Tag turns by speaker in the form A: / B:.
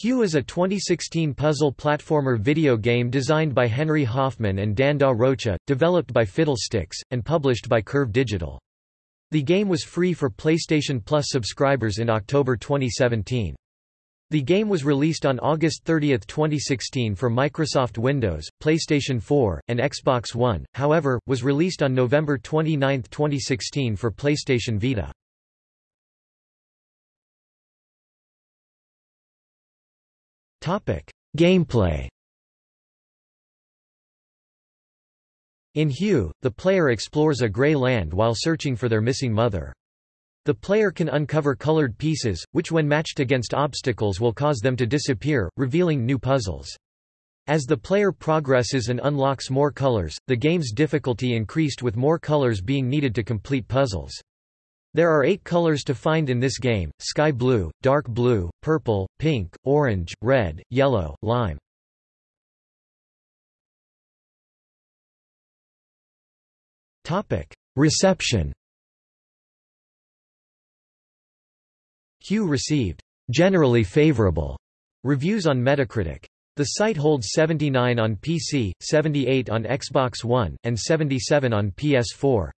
A: Hue is a 2016 puzzle platformer video game designed by Henry Hoffman and Dan Da Rocha, developed by Fiddlesticks, and published by Curve Digital. The game was free for PlayStation Plus subscribers in October 2017. The game was released on August 30, 2016 for Microsoft Windows, PlayStation 4, and Xbox One, however, was released on November 29, 2016 for PlayStation Vita. Gameplay In Hue, the player explores a gray land while searching for their missing mother. The player can uncover colored pieces, which when matched against obstacles will cause them to disappear, revealing new puzzles. As the player progresses and unlocks more colors, the game's difficulty increased with more colors being needed to complete puzzles. There are eight colors to find in this game, sky blue, dark blue, purple, pink, orange, red, yellow, lime. Reception Hue received generally favorable reviews on Metacritic. The site holds 79 on PC, 78 on Xbox One, and 77 on PS4.